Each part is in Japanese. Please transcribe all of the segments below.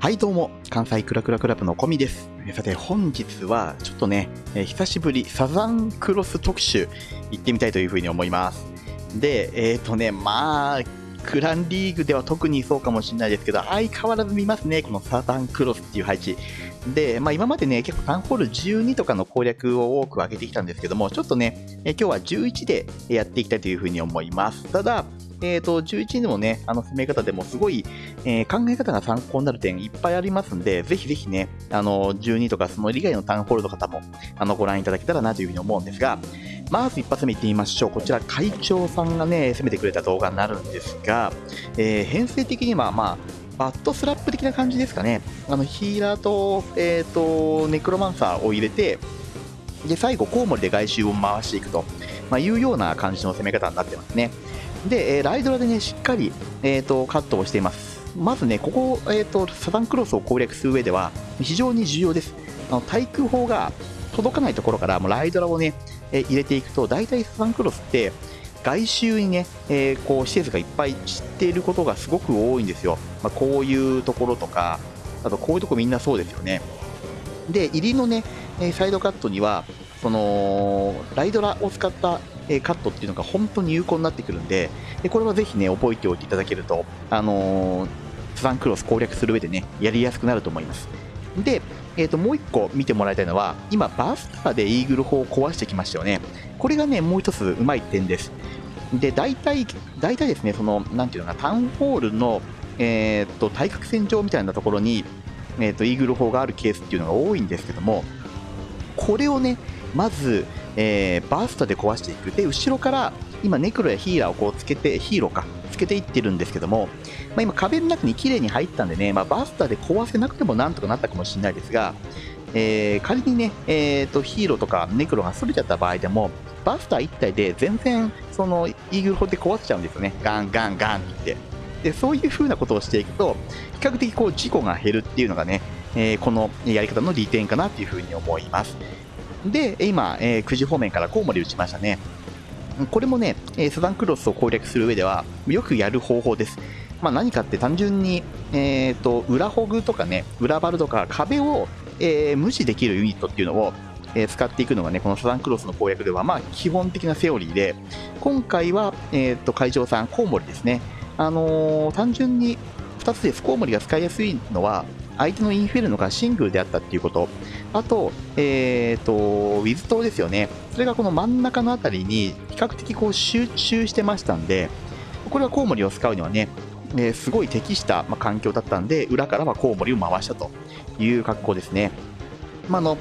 はいどうも、関西クラクラクラブのコミです。さて本日はちょっとね、えー久しぶりサザンクロス特集行ってみたいというふうに思います。で、えっ、とね、まあ、クランリーグでは特にそうかもしれないですけど、相変わらず見ますね、このサザンクロスっていう配置。で、まあ今までね、結構タンホール12とかの攻略を多く上げてきたんですけども、ちょっとね、え今日は11でやっていきたいというふうに思います。ただ、えっ、と、11でもね、あの攻め方でもすごい、えー考え方が参考になる点いっぱいありますんで、ぜひぜひね、あの、12とかその以外のタウンホールの方も、あの、ご覧いただけたらなというふうに思うんですが、まず一発目いってみましょう。こちら、会長さんがね、攻めてくれた動画になるんですが、えー編成的には、まあ、バットスラップ的な感じですかね。あの、ヒーラーと、えっ、と、ネクロマンサーを入れて、で、最後、コウモリで外周を回していくと、まあ、いうような感じの攻め方になってますね。で、えーライドラでね、しっかり、えー、とカットをしています。まずね、ここ、えー、とサザンクロスを攻略する上では非常に重要です。あの対空砲が届かないところからもうライドラをね、えー入れていくと、大体サザンクロスって外周にね、えーこう施設がいっぱい散っていることがすごく多いんですよ。まあ、こういうところとか、あとこういうとこみんなそうですよね。で、入りのね、えサイドカットには、そのライドラを使った、えカットっていうのが本当に有効になってくるんで、でこれはぜひね、覚えておいていただけると、あのーサザンクロス攻略する上でね、やりやすくなると思います。で、えー、ともう一個見てもらいたいのは、今、バスターでイーグル砲を壊してきましたよね。これがね、もう一つうまい点です。で、大体、大体ですね、その、なんていうのかな、タウンホールの、えー、と対角線上みたいなところに、えー、とイーグル砲があるケースっていうのが多いんですけども、これをね、まず、えーバースターで壊していく。で、後ろから、今、ネクロやヒーラーをこうつけて、ヒーローか、つけていってるんですけども、まあ、今、壁の中に綺麗に入ったんでね、まあ、バスターで壊せなくてもなんとかなったかもしれないですが、えー仮にね、えーと、ヒーローとかネクロがそれちゃった場合でも、バスター1体で全然、その、イーグル砲で壊しちゃうんですよね。ガンガンガンって。で、そういう風なことをしていくと、比較的こう、事故が減るっていうのがね、えーこのやり方の利点かなっていう風に思います。で、今、えー9時方面からコウモリ打ちましたね。これもね、えーサザンクロスを攻略する上では、よくやる方法です。まあ、何かって単純に、えー、と裏ホグとかね、裏バルとか壁を、えー無視できるユニットっていうのを、えー使っていくのがね、このサザンクロスの攻略では、まあ、基本的なセオリーで、今回は、えー、と会長さん、コウモリですね。あのー単純に2つです。コウモリが使いやすいのは、相手のインフェルノがシングルであったっていうこと、あと、えっ、と、ウィズ島ですよね。それがこの真ん中のあたりに比較的こう集中してましたんで、これはコウモリを使うにはね、えーすごい適した、まあ、環境だったんで、裏からはコウモリを回したという格好ですね。まあ、の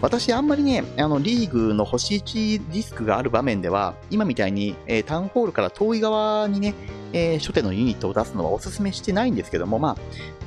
私、あんまりね、あのリーグの星1リスクがある場面では、今みたいに、えータウンホールから遠い側にね、えー初手のユニットを出すのはお勧めしてないんですけども、まあ、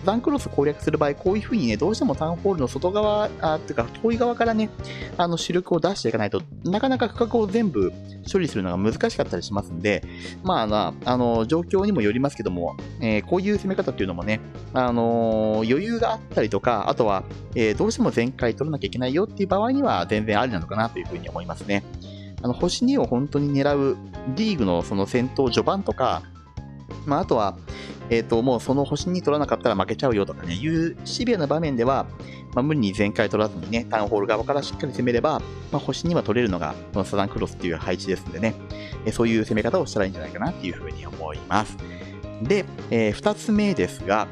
ザンクロス攻略する場合、こういう風にね、どうしてもタウンホールの外側、あっていうか、遠い側からね、あの主力を出していかないとなかなか区画を全部処理するのが難しかったりしますんで、まあ、あの状況にもよりますけども、えーこういう攻め方っていうのもね、あのー余裕があったりとか、あとは、えーどうしても全開取らなきゃいけないよっていう場合には全然ありなのかなというふうに思いますね。あの星2を本当に狙うリーグのその戦闘序盤とか、まあ、あとは、えっ、と、もうその星2取らなかったら負けちゃうよとかね、いうシビアな場面では、まあ、無理に全開取らずにね、タウンホール側からしっかり攻めれば、まあ、星には取れるのが、このサザンクロスっていう配置ですんでね、えそういう攻め方をしたらいいんじゃないかなっていうふうに思います。で、え2つ目ですが、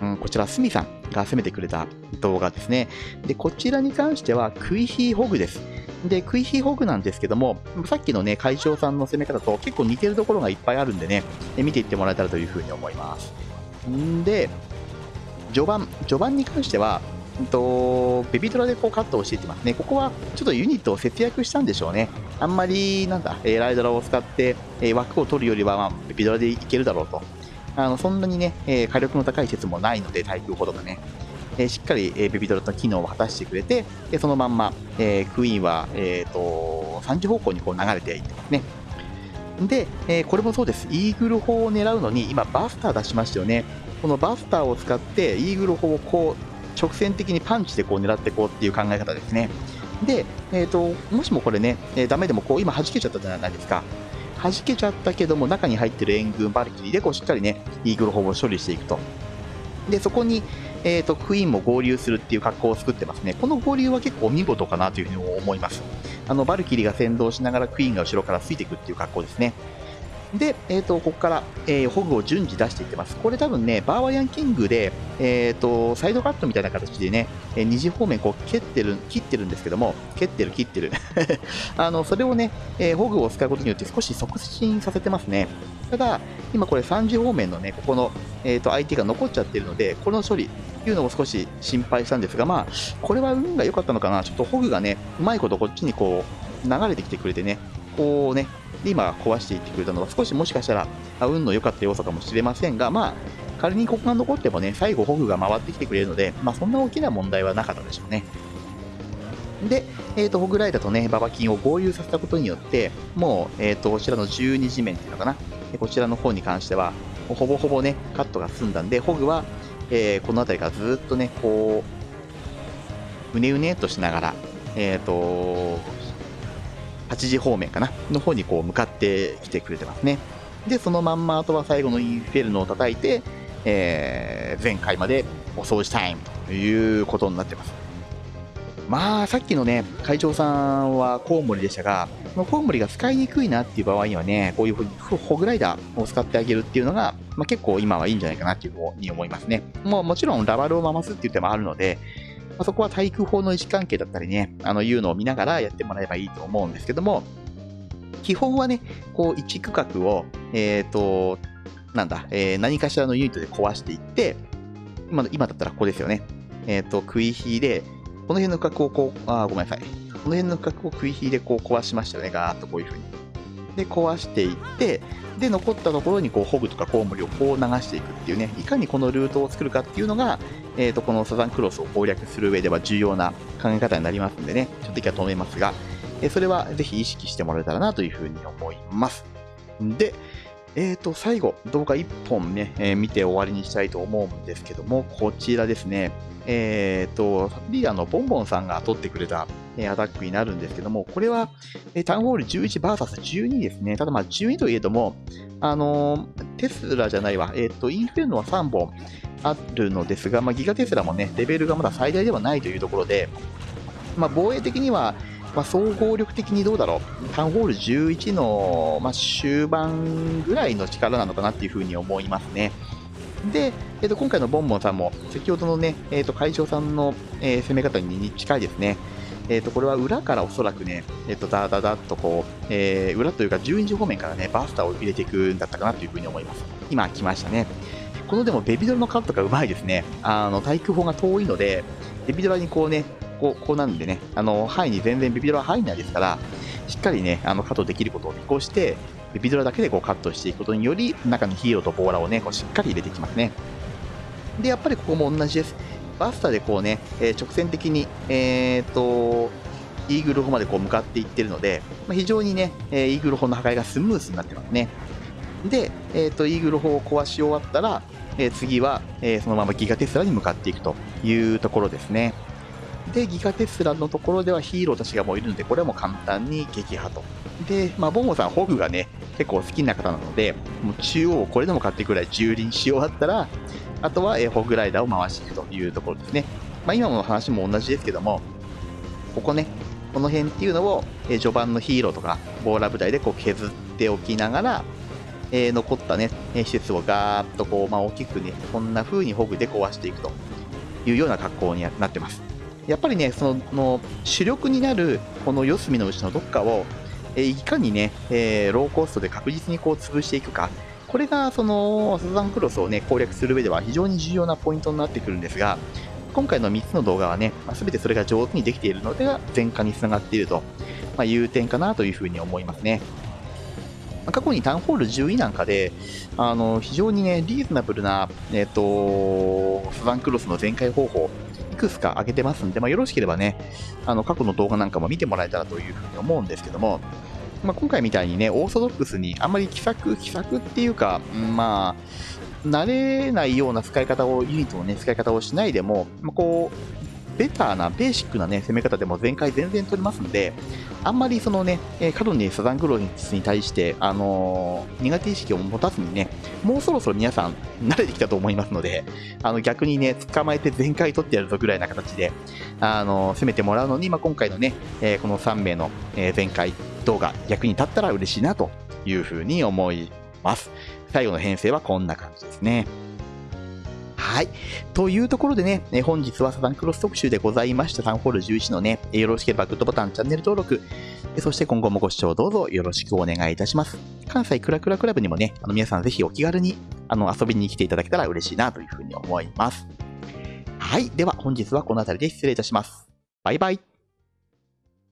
うん、こちら、スミさんが攻めてくれた動画ですね。で、こちらに関しては、クイヒーホグです。で、クイヒーホグなんですけども、さっきのね、会長さんの攻め方と結構似てるところがいっぱいあるんでね、え見ていってもらえたらというふうに思います。んで、序盤、序盤に関しては、うんとベビドラでこうカットをしていってますね。ここはちょっとユニットを節約したんでしょうね。あんまり、なんだ、えライドラを使って、え枠を取るよりは、まあ、ベビドラでいけるだろうと。あのそんなにね、え火力の高い説もないので、対空砲とかね。えしっかり、えーベビドラの機能を果たしてくれて、でそのまんま、えクイーンは、えー、と3時方向にこう流れていってますね。で、えこれもそうです。イーグル砲を狙うのに、今、バスター出しましたよね。このバスターを使って、イーグル砲をこう、直線的にパンチでこう狙っていこうっていう考え方ですね。で、えー、ともしもこれね、えーダメでもこう今弾けちゃったじゃないですか。弾けちゃったけども中に入ってる援軍バルキリーでこうしっかりねイーグル砲を処理していくとで、そこに、えーと、クイーンも合流するっていう格好を作ってますね。この合流は結構見事かなというふうに思います。あの、バルキリーが先導しながらクイーンが後ろからついていくっていう格好ですね。で、えーと、ここから、えー、ホグを順次出していってます。これ多分ね、バーワイアンキングで、えーと、サイドカットみたいな形でね、えー、二次方面こう蹴ってる、切ってるんですけども、蹴ってる、切ってる。あの、それをね、えー、ホグを使うことによって少し促進させてますね。ただ、今これ3次方面のね、ここの、えーと、相手が残っちゃってるので、この処理っていうのも少し心配したんですが、まあ、これは運が良かったのかな。ちょっとホグがね、うまいことこっちにこう、流れてきてくれてね、こうね、で今壊していってくれたのは少しもしかしたら運の良かった要素かもしれませんが、まあ、仮にここが残ってもね、最後ホグが回ってきてくれるので、まあ、そんな大きな問題はなかったでしょうね。で、えーと、ホグライダーとね、ババキンを合流させたことによって、もう、えーと、こちらの12地面っていうのかな、こちらの方に関しては、ほぼほぼね、カットが済んだんで、ホグは、えー、この辺りからずっとね、こう、うねうねとしながら、えっ、ー、と、8時方面かなの方にこう向かってきてくれてますね。で、そのまんまあとは最後のインフェルノを叩いて、えー、前回までお掃除タイムということになってます。まあ、さっきのね、会長さんはコウモリでしたが、このコウモリが使いにくいなっていう場合にはね、こういうふうにホグライダーを使ってあげるっていうのが、まあ、結構今はいいんじゃないかなっていうふうに思いますね。もうもちろんラバルを回すっていう手もあるので、まあ、そこは対空砲の位置関係だったりね、あの、いうのを見ながらやってもらえばいいと思うんですけども、基本はね、こう、一区画を、えっ、ー、と、なんだ、えー、何かしらのユニットで壊していって、今今だったらここですよね。えっ、ー、と、食い火で、この辺の区画をこう、あ、ごめんなさい。この辺の区画を食い火でこう壊しましたよね、ガーッとこういう風に。で、壊していって、で、残ったところにこうホグとかコウモリをこう流していくっていうね、いかにこのルートを作るかっていうのが、えー、とこのサザンクロスを攻略する上では重要な考え方になりますんでね、ちょっと今日は止めますが、えそれはぜひ意識してもらえたらなというふうに思います。で、えー、と、最後、動画1本ね、えー、見て終わりにしたいと思うんですけども、こちらですね。えー、と、リーダーのボンボンさんが撮ってくれた、アタックになるんですけども、これは、えタウンホール 11vs12 ですね。ただまあ12といえども、あのテスラじゃないわ、えっ、と、インフェルノは3本、あるのですが、まあ、ギガテスラもね、レベルがまだ最大ではないというところで、まあ、防衛的には、まあ、総合力的にどうだろう、タウンホール11の、まあ、終盤ぐらいの力なのかなっていうふうに思いますね。で、えー、と今回のボンボンさんも、先ほどのね、えー、と会長さんの、えー、攻め方に近いですね。えー、とこれは裏からおそらくね、えー、とダダダッとこう、えー、裏というか12時方面からね、バスターを入れていくんだったかなというふうに思います。今来ましたね。このでもベビドラのカットがうまいですね。あの、対空砲が遠いので、ベビドラにこうね、こうこうなんでね、あの、範囲に全然ベビドラ入んないですから、しっかりね、あの、カットできることを見越して、ベビドラだけでこうカットしていくことにより、中にヒーローとボーラーをね、こうしっかり入れていきますね。で、やっぱりここも同じです。バスターでこうね、えー、直線的に、えー、っと、イーグル砲までこう向かっていってるので、まあ、非常にね、えー、イーグル砲の破壊がスムースになってますね。で、えー、っと、イーグル砲を壊し終わったら、え次は、えそのままギガテスラに向かっていくというところですね。で、ギガテスラのところではヒーローたちがもういるので、これはもう簡単に撃破と。で、まあ、ボンボさん、ホグがね、結構好きな方なので、もう中央をこれでも買っていくらい蹂躙し終わったら、あとは、えホグライダーを回していくというところですね。まあ、今の話も同じですけども、ここね、この辺っていうのを、え序盤のヒーローとか、ボーラ部隊でこう削っておきながら、えー、残ったね、施設をガーッとこう、まあ、大きくね、こんな風にホグで壊していくというような格好になってます。やっぱりね、その主力になるこの四隅のうちのどっかを、えいかにね、えー、ローコストで確実にこう潰していくか、これがそのサザンクロスをね、攻略する上では非常に重要なポイントになってくるんですが、今回の3つの動画はね、まあ、全てそれが上手にできているのでは、前科につながっていると、まあ、いう点かなというふうに思いますね。過去にタウンホール10位なんかで、あの非常にね、リーズナブルな、え、ー、と、サザンクロスの全開方法、いくつか挙げてますんで、まあ、よろしければね、あの過去の動画なんかも見てもらえたらというふうに思うんですけども、まあ、今回みたいにね、オーソドックスにあんまり気さく、気さくっていうか、まあ、慣れないような使い方を、ユニットのね、使い方をしないでも、まあ、こう、ベターな、ベーシックなね、攻め方でも全開全然取りますんで、あんまりそのね、えー、過度にサザンクロスに対して、あのー、苦手意識を持たずにね、もうそろそろ皆さん慣れてきたと思いますので、あの逆にね、捕まえて全開取ってやるぞぐらいな形で、あのー、攻めてもらうのに、まあ、今回のね、えー、この3名の、えー、全開動画、役に立ったら嬉しいなというふうに思います。最後の編成はこんな感じですね。はい。というところでね、本日はサザンクロス特集でございましたサンホール11のね、よろしければグッドボタン、チャンネル登録、そして今後もご視聴どうぞよろしくお願いいたします。関西クラクラクラブにもね、あの皆さんぜひお気軽にあの遊びに来ていただけたら嬉しいなというふうに思います。はい。では本日はこの辺りで失礼いたします。バイバイ。